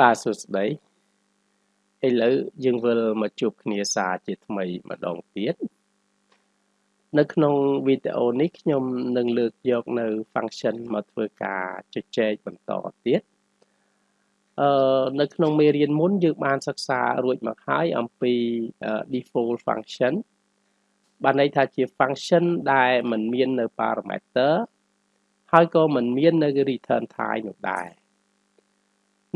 បាទសួស្តីឥឡូវយើងវិលមកជួបគ្នាសារជាថ្មីម្ដងទៀតនៅក្នុងវីដេអូនេះខ្ញុំនឹងលើកយកនៅ function មកធ្វើការជជែកបន្តទៀតអឺនៅក្នុងមេរៀនមុនយើងបានសិក្សារួចមកហើយអំពី default function បានន័យថាជា function ដែលមិនមាននៅ parameter ហើយក៏មិនមាននៅ return type នោះដែរ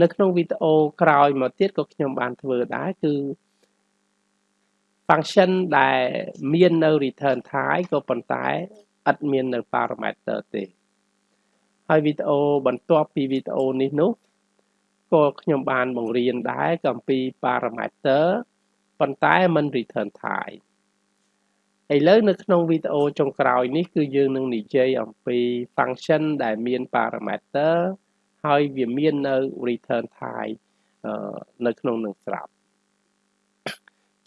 នៅក្នុងវីដេអូក្រោយមកទៀតក៏ខ្ញុំបានធ្វើដែរគឺ function ដែលមាននៅ return type ក៏ប៉ុន្តែឥតមាននៅ parameter ទេហើយវីដេអូបន្ទាប់ពីវីដេអូនេះនោះក៏ខ្ញុំបានបង្រៀនដែរអំពី parameter ប៉ុន្តែមិន return type ឥឡូវនៅក្នុងវីដេអូចុងក្រោយនេះគឺយើងនឹងនិយាយអំពី function ដែលមាន parameter ហើយវាមាននៅ return type នៅក្នុងនឹងស្រាប់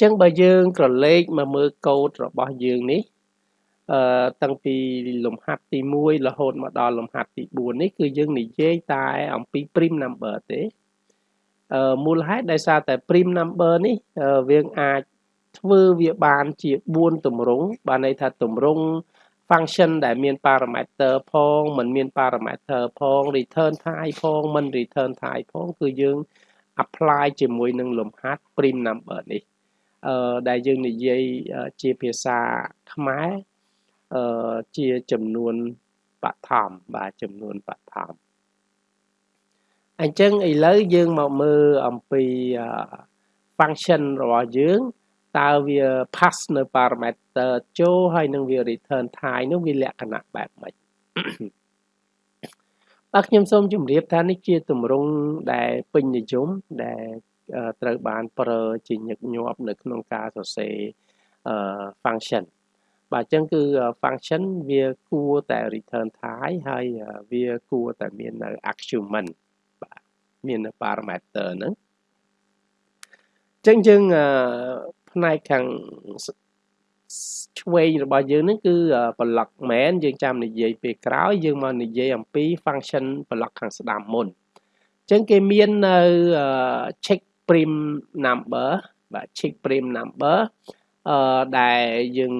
ចឹងបើយើងក្រឡេកមកមើលកូដរបស់យើងនេះអឺតាំងពីលំហាត់ទី1រហូតមកដល់លំហាត់ទី4នេះគឺយើងនិយាយតែអំពី prime number ទេអឺមូលហេតុដោយសារតែ prime number នេះយើងអាចធ្វើវាបានជា4ទម្រង់បានន័យថាទម្រង់ function ដែលមាន parameter ផងមិនមាន parameter ផង return type ផងមិន return type ផងគឺយើង apply ជាមួយនឹងលំហាត់ prime number នេះអឺដែលយើងនិយាយជាភាសាខ្មែរអឺជាចំនួនបឋមបាទចំនួនបឋមអញ្ចឹងឥឡូវយើងមកមើលអំពី function របស់យើង តើវា pass នៅ parameter ចូលហើយនឹងវា return type នោះវាលក្ខណៈបែបម៉េចបាទខ្ញុំសូមជម្រាបថានេះជាទម្រង់ដែលពេញនិយមដែលត្រូវបានប្រើជាញឹកញាប់នៅក្នុងការសរសេរ function បាទអញ្ចឹងគឺ function វាគួរតែ return type ហើយវាគួរតែមាននៅ argument បាទមាននៅ parameter ហ្នឹងអញ្ចឹងយើង ផ្នែកខាងឆ្វេងរបស់យើងនេះគឺ block main យើងចាំនិយាយពេលក្រោយយើងមកនិយាយអំពី function block ខាងស្ដាំមុនអញ្ចឹងគេមាននៅ check prim number បាទ check prim number អឺដែលយើង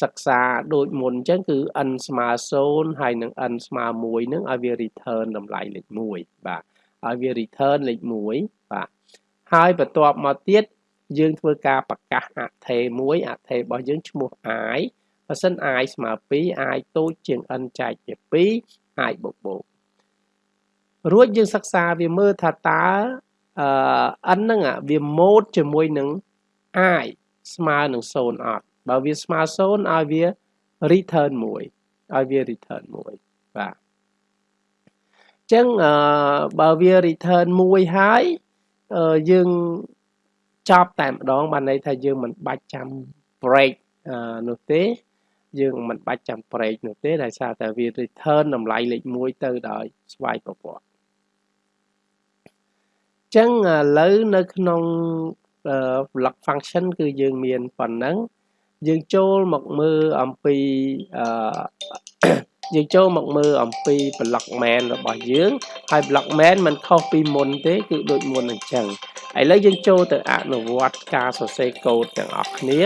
សិក្សាដូចមុនអញ្ចឹងគឺ n ស្មើ0ហើយនឹង n ស្មើ1នឹងឲ្យវា return តម្លៃលេខ1បាទឲ្យវា return លេខ1បាទហើយបន្ទាប់មកទៀត យើងធ្វើការប្រកាសអថេមួយអថេរបស់យើងឈ្មោះ i បើសិន i ស្មើ2 i តូចជាង n ចែកជា2 i បូកបូករួចយើងសិក្សាវាមើលថាតើអឺ n ហ្នឹងវាម៉ូតជាមួយនឹង i ស្មើនឹង0អត់បើវាស្មើ0ឲ្យវា return 1ឲ្យវា return 1បាទចឹងអឺបើវា return 1ហើយយើង ចប់តែម្ដងបានន័យថាយើងមិនបាច់ចាំ break នោះទេយើងមិនបាច់ចាំ break នោះទេដោយសារតែវា return តម្លៃលេខ1ទៅដោយស្វ័យប្រវត្តិចឹងឥឡូវនៅក្នុង block function គឺយើងមានប៉ុណ្ណឹងយើងចូលមកមើលអំពីអឺយើងចូលមកមើលអំពី block main របស់យើងហើយ block main มันខុសពីមុនទេគឺដូចមុនអញ្ចឹង ឥឡូវយើងចូលទៅអនុវត្តការសរសេរកូដទាំងអស់គ្នា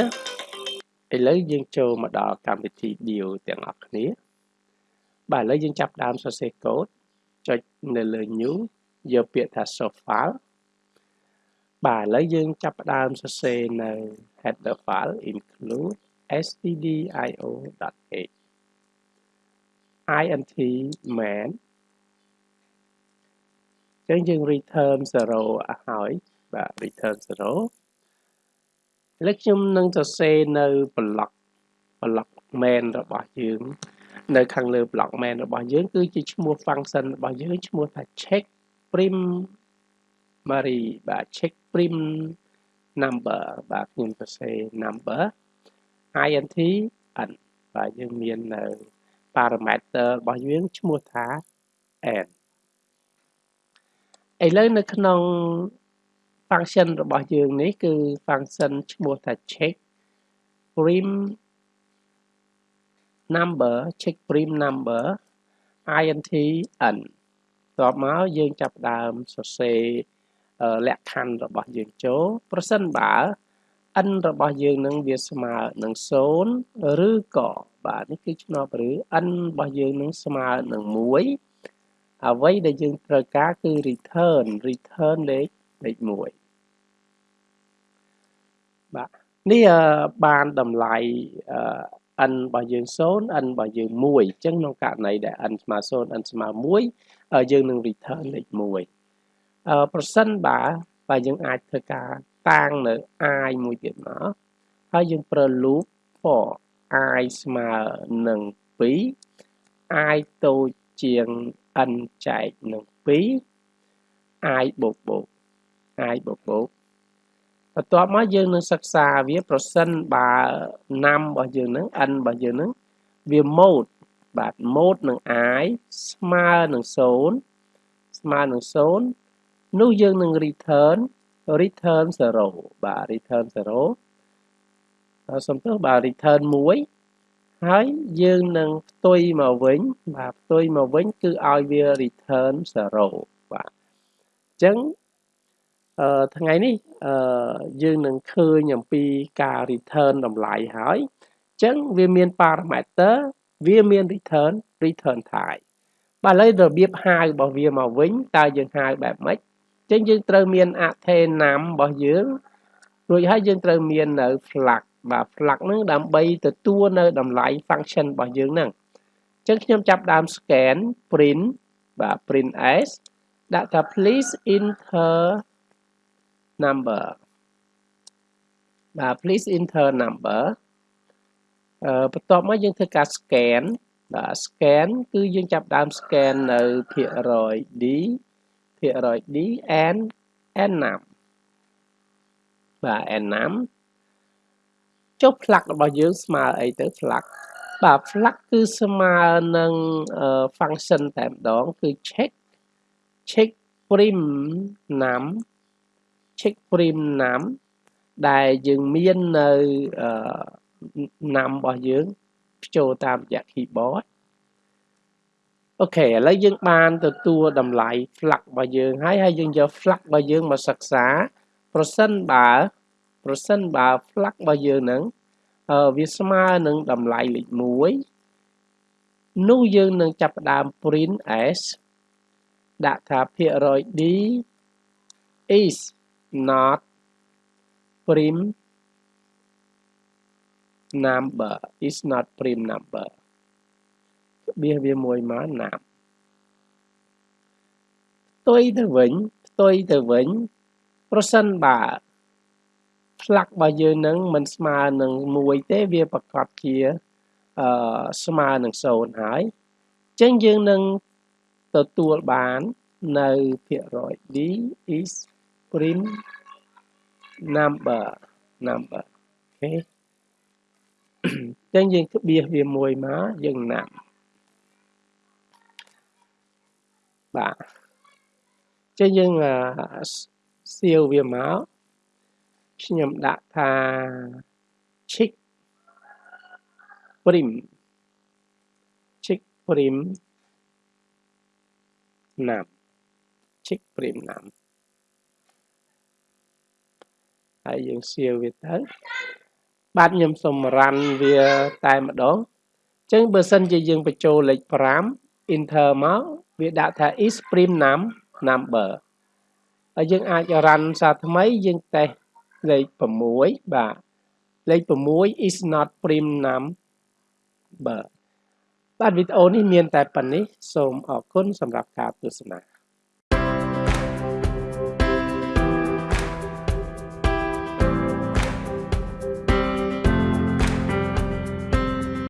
ឥឡូវយើងចូលមកដល់កម្មវិធី deal ទាំងអស់គ្នាបាទឥឡូវយើងចាប់ដើមសរសេរកូដចុចនៅលើ new យកពាក្យថា source file បាទឥឡូវយើងចាប់ផ្ដើមសរសេរនៅ header file include stdio.h int man អញ្ចឹងយើង return 0ឲ្យ បាទ return 0ឥឡូវខ្ញុំនឹងសរសេរនៅ block block main របស់យើងនៅខាងលើ block main របស់យើង គឺជាឈ្មោះ function របស់យើងឈ្មោះថា check primary បាទ check prim number បាទខ្ញុំសរសេរ number int n បាទយើងមាននៅ parameter របស់យើងឈ្មោះថា n ឥឡូវនៅក្នុង function របស់យើងនេះគឺ function ឈ្មោះថា check prim number check prim number int n តបមកយើងចាប់ដើមសរសេរលក្ខខណ្ឌរបស់យើងចូលប្រសិនបើ n របស់យើងនឹងវាស្មើនឹង0ឬក៏បាទនេះគឺឆ្នោតឬ n របស់យើងនឹងស្មើនឹង1អ្វីដែលយើងត្រូវការគឺ return return លេខ លេខ1បាទនេះបានតម្លៃ n របស់យើង0 n របស់យើង1អញ្ចឹងក្នុងករណីដែល n ស្មើ0 n ស្មើ1យើងនឹង return លេខ1អឺប្រសិនបើបើយើងអាចធ្វើការតាំងនៅ i មួយទៀតមកហើយយើងប្រើ loop for i ស្មើនឹង2 i តូចជាង n ចែកនឹង2 i បូកបូក i បូកបូកបន្ទាប់មកយើងនឹងសិក្សាវាប្រសិនបើណាំរបស់យើងនឹង n របស់យើងនឹងវា mode បាទ mode នឹង i ស្មើនឹង0ស្មើនឹង0នោះយើងនឹង return return 0បាទ return 0សំទោសបាទ return 1ហើយយើងនឹងផ្ទុយមកវិញបាទផ្ទុយមកវិញគឺឲ្យវា return 0បាទអញ្ចឹង អឺថ្ងៃនេះអឺយើងនឹងឃើញអំពីការ return តម្លៃហើយអញ្ចឹងវាមាន parameter វាមាន return return type បាទឥឡូវរបៀបហៅរបស់វាមកវិញតើយើងហៅបែបម៉េចអញ្ចឹងយើងត្រូវមាន athena របស់យើងរួចហើយយើងត្រូវមាននៅ flag បាទ flag ហ្នឹងដើម្បីទទួលនៅតម្លៃ function របស់យើងហ្នឹងអញ្ចឹងខ្ញុំចាប់ដើម scan print បាទ print s ដាក់ថា please enter number បាទ please enter number អឺបន្ទាប់មកយើងធ្វើការ scan បាទ scan គឺយើងចាប់ដើម scan នៅភាគរយ D ភាគរយ D and n ណាំបាទ n ណាំចុះ flag របស់យើងស្មើអីទៅ flag បាទ flag គឺស្មើនឹង function តែម្ដងគឺ check check prim ណាំ check prim ណាំដែលយើងមាននៅណាំរបស់យើងភ្ចូលតាមរយៈ keyboard អូខេឥឡូវយើងបានទទួលតម្លៃ flag របស់យើងហើយហើយយើងយក flag របស់យើងមកសិក្សាប្រសិនបើប្រសិនបើ flag របស់យើងនឹងវាស្មើនឹងតម្លៃលេខ1នោះយើងនឹងចាប់ផ្ដើម print s ដាក់ថាភាគរយ d is not prim number is not prim number បៀសវាមួយមកណាប់ផ្ទុយទៅវិញផ្ទុយទៅវិញ ប្រសិនបើផ្លាក់របស់យើងនឹងមិនស្មើនឹង1ទេវាប្រកាសជាអឺស្មើនឹង0ហើយអញ្ចឹងយើងនឹងទទួលបាននៅភាគរយ d is print number number អូខេអញ្ចឹងយើងក្បៀសវាមួយមកយើងណាំបាទអញ្ចឹងយើងសៀវវាមកខ្ញុំដាក់ថា chick prim chick prim ណាំ chick prim ណាំ ហើយយើងសៀវវាទៅបាទខ្ញុំសូមរ៉ាន់វាតែម្ដងអញ្ចឹងបើសិនជាយើងបញ្ចូលលេខ5 enter មកវាដាក់ថា is prim num number ហើយយើងអាចរ៉ាន់សារថ្មីយើងតេស្តលេខ6បាទលេខ6 is not prim number បាទវីដេអូនេះមានតែប៉ុណ្នេះសូមអរគុណសម្រាប់ការទស្សនា